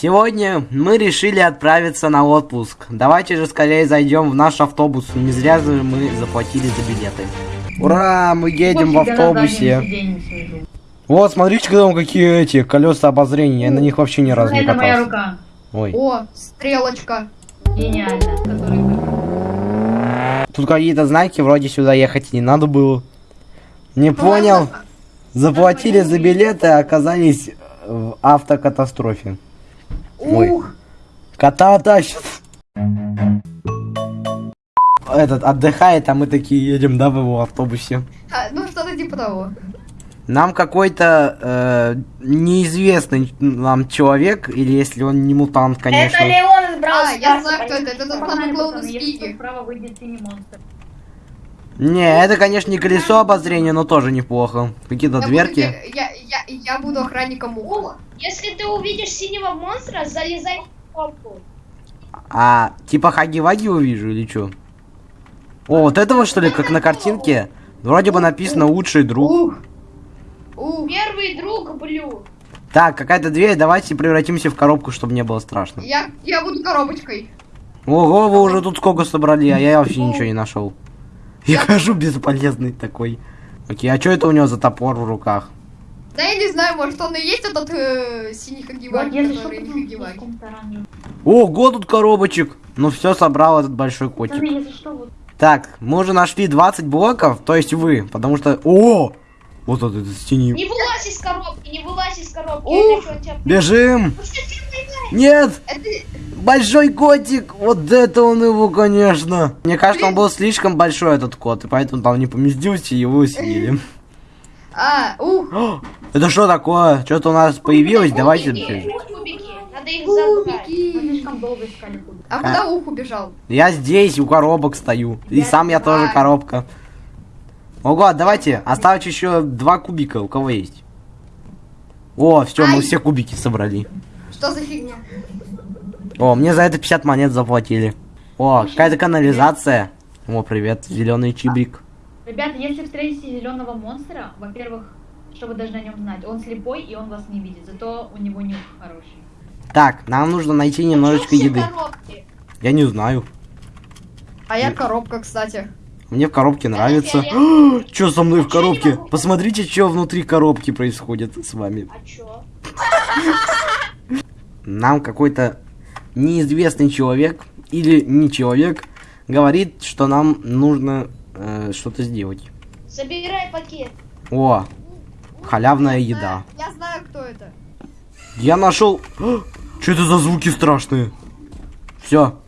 Сегодня мы решили отправиться на отпуск. Давайте же скорее зайдем в наш автобус. Не зря же мы заплатили за билеты. Ура, мы едем в Больше автобусе. Вот, смотрите, там какие эти колеса обозрения. Я на них вообще ни разу не Это моя катался. рука. Ой. О, стрелочка. Гениально. Который... Тут какие-то знаки, вроде сюда ехать не надо было. Не понял. Заплатили за билеты, а оказались в автокатастрофе. Ой. Ух, Кота тащит. Этот отдыхает, а мы такие едем, да, в его автобусе. а, ну что-то типа того. Нам какой-то э, неизвестный нам человек, или если он не мутант, конечно. Это Леон из Брау А, я знаю, кто это. Это тот самый клоун из если Пиги. что, Справа выйдет синий монстр. Не, это, конечно, не колесо обозрения, но тоже неплохо. Какие-то буду дверки. ге- Я, я, я буду охранником уха. Если ты увидишь синего монстра, залезай в коробку. А, типа Хаги-Ваги увижу или что? О, вот этого что ли, как на картинке? Вроде бы написано лучший друг. Первый друг Блю. Так, какая-то дверь, давайте превратимся в коробку, чтобы не было страшно. Я, я буду коробочкой. Ого, вы уже тут сколько собрали, а я вообще ничего не нашел. Я хожу бесполезный такой. Окей, а что это у него за топор в руках? Да я не знаю, может он и есть этот э, синий Вот, хагиваги, что, который не хагиваги. Ого, тут коробочек. Ну все, собрал этот большой котик. Вот. Так, мы уже нашли 20 блоков, то есть вы, потому что... О! Вот этот стени. Не вылазь из коробки, не вылазь из коробки. Ух. Бежим! Понимаешь? Нет! Большой котик! Вот это он его, конечно! Мне кажется, он был слишком большой, этот кот, и поэтому там не поместился, и его съели. а, ух. Это что такое? Что-то у нас появилось? Давайте... Надо их забрать. А куда ух убежал? Я здесь, у коробок стою. И сам я тоже коробка. Ого, давайте, оставить еще два кубика, у кого есть. О, все, мы все кубики собрали. Что за фигня? О, мне за это 50 монет заплатили. О, какая-то канализация. О, привет, зеленый чибрик. Ребята, если встретите зеленого монстра, во-первых, что вы должны о нем знать, он слепой и он вас не видит, зато у него нюх хороший. Так, нам нужно найти немножечко еды. коробки? Я не знаю. А я коробка, кстати. Мне в коробке нравится. Что со мной в коробке? Посмотрите, что внутри коробки происходит с вами. А чё? Нам какой-то неизвестный человек или не человек говорит, что нам нужно э, что-то сделать. Забирай пакет. О, халявная еда. Я знаю, кто это. Я нашел. Что это за звуки страшные? Все.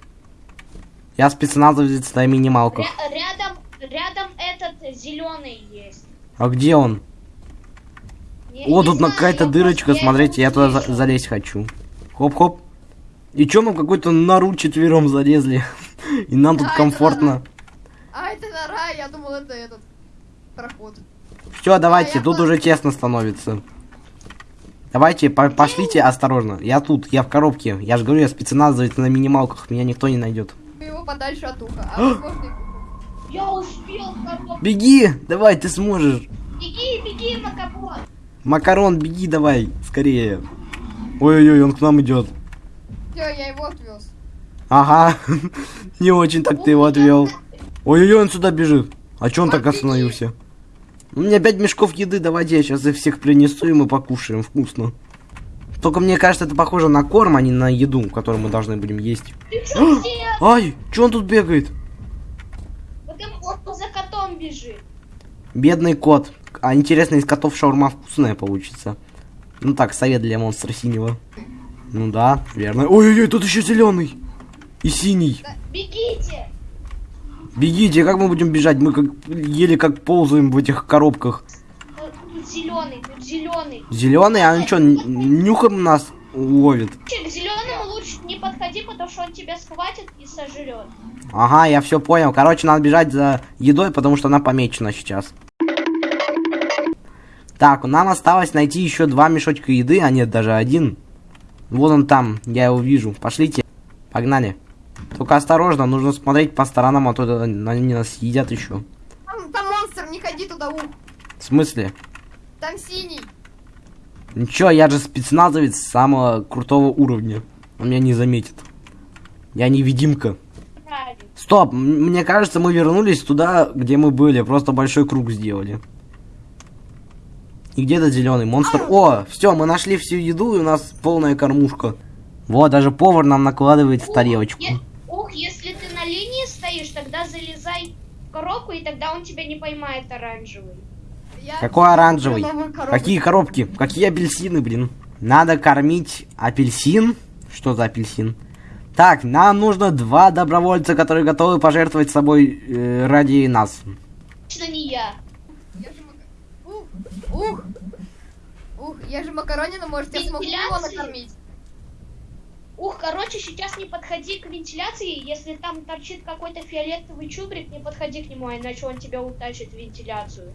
Я спецназовец на минималках. Ря- рядом, рядом этот зеленый есть. А где он? Не- О, тут знаю, какая-то я дырочка, смотрите, я туда за- залезть хочу. Хоп-хоп. И чё мы в какой-то нору четвером залезли? И нам тут это комфортно. А, это нора, я думал, это этот проход. Все, давайте, я тут уже тесно становится. Давайте, по- пошлите осторожно. Я тут, я в коробке. Я же говорю, я спецназовец на минималках, меня никто не найдет. Его подальше от уха. А Я успел коробку. Беги, давай, ты сможешь. Беги, беги, Макабон. Макарон, беги давай, скорее. Ой-ой-ой, он к нам идет. Всё, я его отвез. Ага, не очень так ты его отвел. Ой-ой-ой, он сюда бежит. А чё он так остановился? У меня пять мешков еды, давайте я сейчас их всех принесу и мы покушаем вкусно. Только мне кажется, это похоже на корм, а не на еду, которую мы должны будем есть. Ай, чё он тут бегает? Он за котом бежит. Бедный кот. А интересно, из котов шаурма вкусная получится. Ну так, совет для монстра синего. Ну да, верно. Ой-ой-ой, тут еще зеленый. И синий. Бегите. Бегите, как мы будем бежать? Мы как еле как ползаем в этих коробках. Э, Тут зеленый, тут зеленый. Зеленый, а он что, нюхом нас ловит? К зеленому лучше не подходи, потому что он тебя схватит и сожрет. Ага, я все понял. Короче, надо бежать за едой, потому что она помечена сейчас. Так, нам осталось найти еще два мешочка еды, а нет, даже один. Вот он там, я его вижу. Пошлите. Погнали. Только осторожно, нужно смотреть по сторонам, а то они нас съедят еще. Там, там монстр, не ходи туда, ух. В смысле? Там синий. Ничего, я же спецназовец самого крутого уровня. Он меня не заметит. Я невидимка. Стоп, мне кажется, мы вернулись туда, где мы были. Просто большой круг сделали. И где этот зеленый монстр? О, все, мы нашли всю еду, и у нас полная кормушка. Вот, даже повар нам накладывает в тарелочку. Ух, если ты на линии стоишь, тогда залезай в коробку, и тогда он тебя не поймает оранжевый. Я Какой оранжевый? Какие коробки? Какие апельсины, блин? Надо кормить апельсин. Что за апельсин? Так, нам нужно два добровольца, которые готовы пожертвовать собой э, ради нас. Точно не я. Я же мака- Ух, ух, я же макаронина, может, я смогу его накормить. Ух, короче, сейчас не подходи к вентиляции. Если там торчит какой-то фиолетовый чубрик, не подходи к нему, а иначе он тебя утащит в вентиляцию.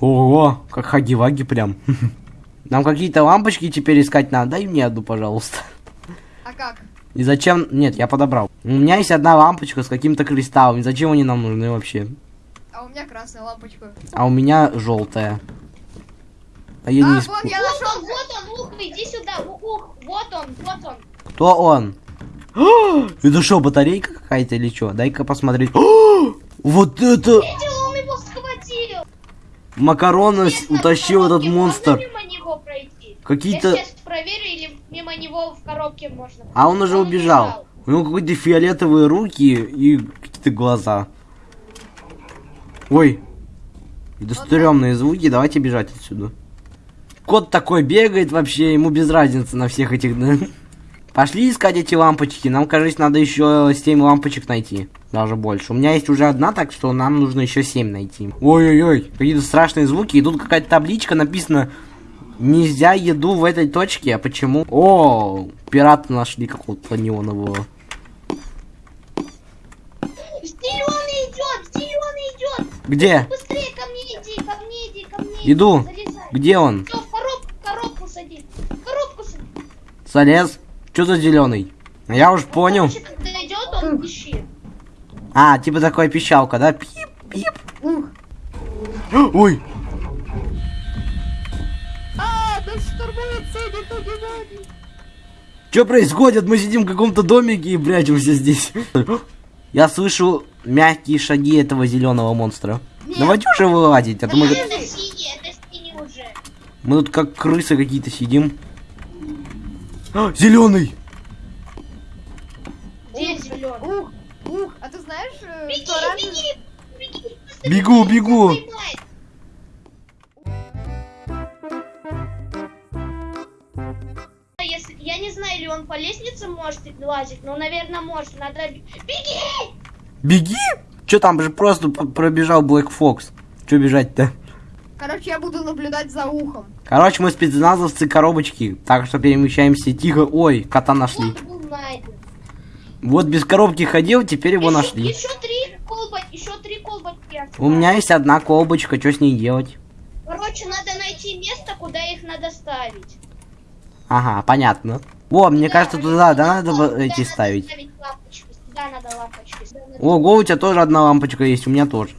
Ого, как хаги-ваги прям. Нам какие-то лампочки теперь искать надо. Дай мне одну, пожалуйста. А как? И зачем? Нет, я подобрал. У меня есть одна лампочка с каким-то кристаллом. И зачем они нам нужны вообще? А у меня красная лампочка. А у меня желтая. А я А, не вот исп- я вот нашел. он, вот он, ух, иди сюда. Ух, вот он, вот он. Кто он? Это что, батарейка какая-то или что? Дай-ка посмотреть. Вот это! Видел, он его схватил. Макарона утащил этот монстр. Можно мимо него пройти? Какие-то... Я сейчас проверю, или мимо него в коробке можно. А он уже убежал. У него какие-то фиолетовые руки и какие-то глаза. Ой. Это стрёмные звуки, давайте бежать отсюда. Кот такой бегает вообще, ему без разницы на всех этих... да. Пошли искать эти лампочки. Нам, кажется, надо еще 7 лампочек найти. Даже больше. У меня есть уже одна, так что нам нужно еще 7 найти. Ой-ой-ой, какие-то страшные звуки. И тут какая-то табличка написано Нельзя еду в этой точке, а почему? О, пираты нашли какого-то неонового. Зеленый идет, зеленый идет. Где? Быстрее ко мне иди, ко мне иди, ко мне. Иду. Иди, залезай. Где он? Всё, в коробку, в коробку сади. В коробку сади. Залез? Что за зеленый? Я уж понял. Он. А, типа такая пищалка, да? Пип, пип. Ой, А, что происходит? Мы сидим в каком-то домике и прячемся здесь. Я слышу мягкие шаги этого зеленого монстра. Давайте уже вылазить, а то мы, Это синий, это синий уже. мы тут как крысы какие-то сидим. Зеленый! Где зеленый? Ух, ух, а ты знаешь, э, Беги, что оранжевый... беги, беги. Бегу, бегу. поймает. Если, я не знаю, или он по лестнице может лазить, но, наверное, может. Надо... Беги! Беги! Че там же просто пробежал Блэк Фокс? Че бежать-то? Короче, я буду наблюдать за ухом. Короче, мы спецназовцы коробочки, так что перемещаемся тихо. Ой, кота нашли. Он был найден. Вот без коробки ходил, теперь его Еще- нашли. Еще три колбочки, еще три колбочки. У меня есть одна колбочка, что с ней делать? Короче, надо найти место, куда их надо ставить. Ага, понятно. О, мне кажется, туда, да, надо Сюда вот эти надо ставить. лампочки. Сюда надо лампочки. сюда надо- Ого, у тебя тоже одна лампочка есть, у меня тоже.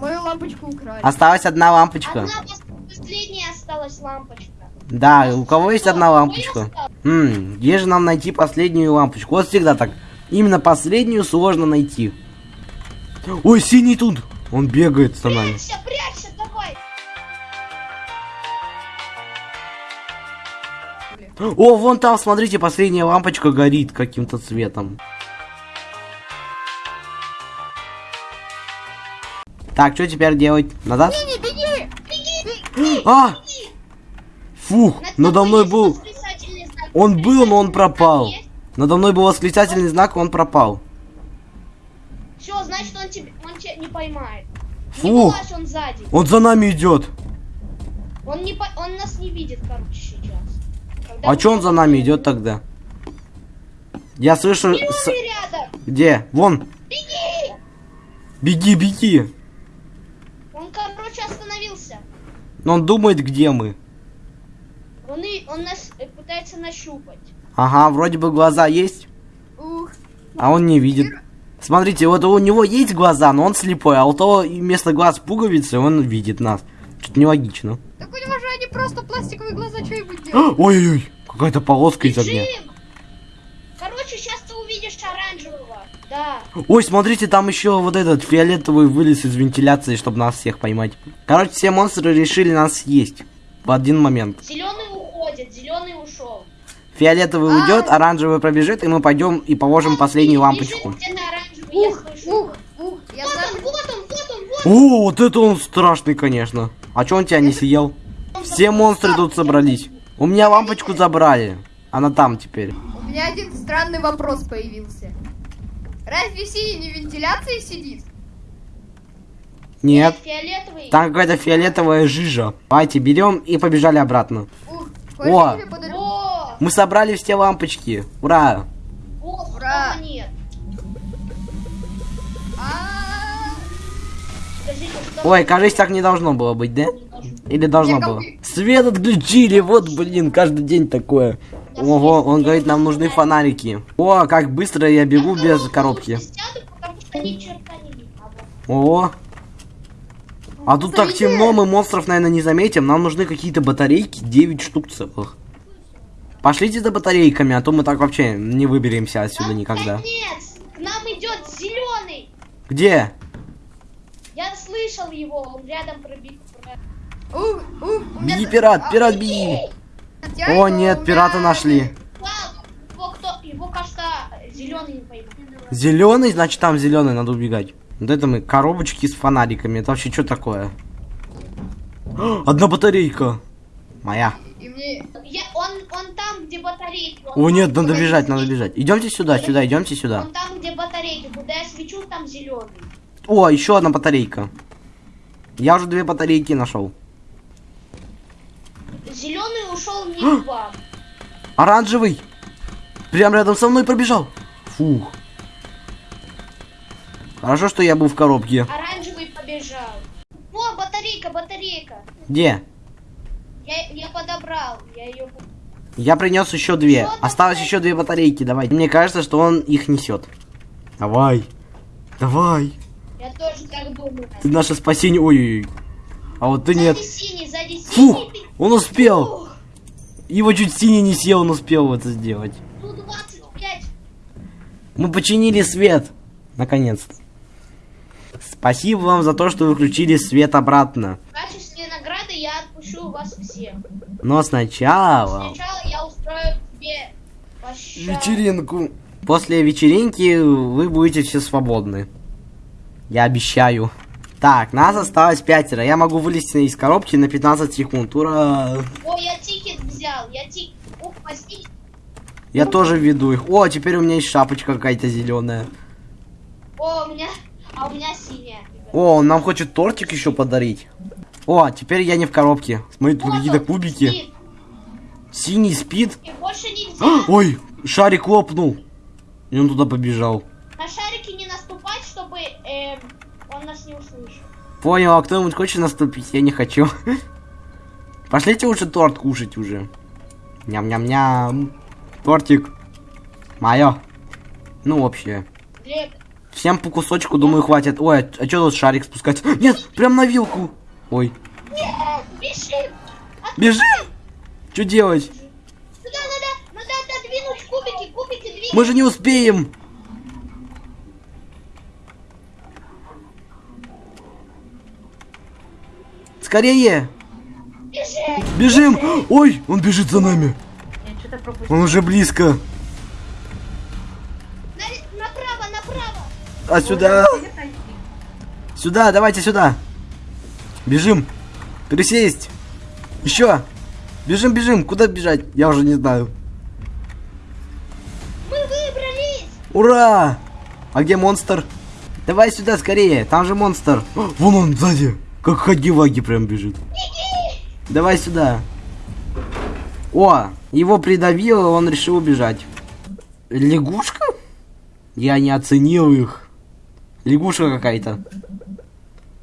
Мою лампочку украли. Осталась одна лампочка. Одна пос- последняя осталась лампочка. Да, у кого есть одна лампочка? Хм, где же нам найти последнюю лампочку? Вот всегда так. Именно последнюю сложно найти. Ой, синий тут! Он бегает за нами. Прячься, прячься, давай. О, вон там, смотрите, последняя лампочка горит каким-то цветом. Так, что теперь делать? Назад? Не, беги! А! Фух, Над надо мной был... Он был, но он пропал. Надо мной был восклицательный знак, он пропал. Все, значит, он тебя, он тебя не поймает. Не Фух, вылазь, он сзади. он за нами идет. Он, не по- он нас не видит, короче, сейчас. Когда А что он за нами идет тогда? Я слышу... с- рядом. Где? Вон. Беги! Беги, беги. Остановился. Но он думает, где мы. Он, и, он нас э, пытается нащупать. Ага, вроде бы глаза есть, Ух, а он не видит. Смотрите, вот у него есть глаза, но он слепой, а у того вместо глаз пуговицы он видит нас. Что-то нелогично. так у него же они просто пластиковые глаза, что я буду делать? Ой-ой-ой, какая-то полоска из огня. Да. Ой, смотрите, там еще вот этот фиолетовый вылез из вентиляции, чтобы нас всех поймать. Короче, все монстры решили нас съесть. В один момент. Зеленый уходит, зеленый ушел. Фиолетовый А. уйдет, оранжевый пробежит, и мы пойдем и положим последнюю лампочку. Ух, ух, ух, я Вот знаю. он, вот он, вот он, вот О, вот это он страшный, конечно. А чё он тебя не съел? Все монстры тут собрались. У меня лампочку забрали. Она там теперь. У меня один странный вопрос появился. Разве синий не в вентиляции сидит? Нет. Фиолетовый. Там какая-то фиолетовая жижа. Давайте берем и побежали обратно. Ух, О. Мы собрали все лампочки. Ура! о, Ура. нет. А, что Ой, кажется, так не должно было быть, да? Или должно было? Свет отключили, вот, блин, каждый день такое. Ого, он говорит, нам нужны фонарики. О, как быстро я бегу без коробки. А. О, а тут так темно, мы монстров, наверное, не заметим. Нам нужны какие-то батарейки, 9 штук целых. Пошлите за батарейками, а то мы так вообще не выберемся отсюда никогда. Конец! К нам идет зеленый! Где? Я слышал его, он рядом ух, ух, меня- Беги, пират, пират, беги. О, нет, пирата нашли. Его кто? Его, кажется, зеленый значит там зеленый, надо убегать. Вот это мы, коробочки с фонариками. Это вообще что такое? Одна батарейка. Моя. Мне... Я, он, он там, где батарейки. О там, нет, надо бежать, надо бежать. Идемте сюда, сюда, идемте сюда. Он там, где батарейки. Куда я свечу, там зеленый. О, еще одна батарейка. Я уже две батарейки нашел. Зеленый ушел не к вам. Оранжевый. Прям рядом со мной пробежал. Фух. Хорошо, что я был в коробке. Оранжевый побежал. О, батарейка, батарейка. Где? Я, я подобрал. Я ее... Я принес еще две. Что Осталось такое? еще две батарейки. Давай. Мне кажется, что он их несет. Давай. Давай. Я тоже так думаю. Ты наше спасение. Ой-ой-ой. А вот ты нет. Сзади синий, сзади Фух, синий. ты- он успел. Его чуть синий не съел, он успел это сделать. Ну, 25. Мы починили свет. Наконец-то. Спасибо вам за то, что вы включили свет обратно. В качестве награды я отпущу вас всех. Но сначала... Сначала я устрою тебе пощаду. Вечеринку. После вечеринки вы будете все свободны. Я обещаю. Так, нас осталось пятеро. Я могу вылезти из коробки на 15 секунд. Ура! О, я тикет взял. Я тик... Ух, возьми. Я тоже веду их. О, теперь у меня есть шапочка какая-то зеленая. О, у меня... А у меня синяя. О, он нам хочет тортик еще подарить. О, теперь я не в коробке. Смотри, тут какие-то кубики. спит. Синий спит. И больше А, нельзя Ой, шарик лопнул. И он туда побежал. на шарики не наступать, чтобы эм, он нас не услышал. Понял, а кто-нибудь хочет наступить? Я не хочу. Пошлите лучше торт кушать уже. Ням-ням-ням. Тортик. Мое. Ну. Глеб, Всем по кусочку, думаю, хватит. Ой, а что тут шарик спускать? Нет, прям на вилку. Ой, бежим! бежим! Что делать? Сюда надо, надо отодвинуть кубики, кубики двигать. Мы же не успеем. Скорее! Бежим! Бежим! Ой, он бежит за нами. Он уже близко. На- направо, направо! А сюда? Сюда, давайте сюда. Бежим. Присесть. Еще. Бежим, бежим. Куда бежать? Я уже не знаю. Мы выбрались! Ура! А где монстр? Давай сюда скорее. Там же монстр. О, Вон он сзади. Как хаги-ваги прям бежит. Давай сюда. О, его придавило, он решил убежать. Лягушка? Я не оценил их. Лягушка какая-то.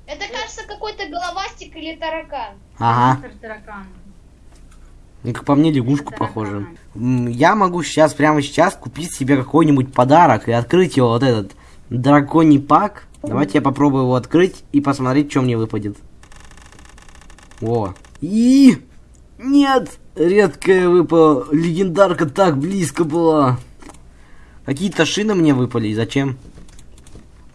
Это кажется какой-то головастик или таракан. Ага. Таракан. Ну, как по мне, лягушку Таракана. похоже. Я могу сейчас, прямо сейчас, купить себе какой-нибудь подарок и открыть его, вот этот драконий пак. Давайте я попробую его открыть и посмотреть, что мне выпадет. О. И Нет! Редкая выпала. Легендарка так близко была. Какие-то шины мне выпали. Зачем?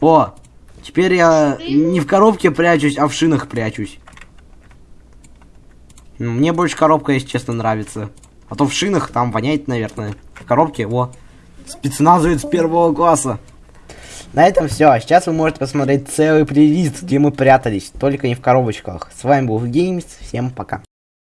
О! Теперь я не в коробке прячусь, а в шинах прячусь. Ну, Мне больше коробка, если честно, нравится. А то в шинах там воняет, наверное. В коробке, во. Спецназовец первого класса. На этом все. Сейчас вы можете посмотреть целый плейлист, где мы прятались. Только не в коробочках. С вами был Геймс. Всем пока.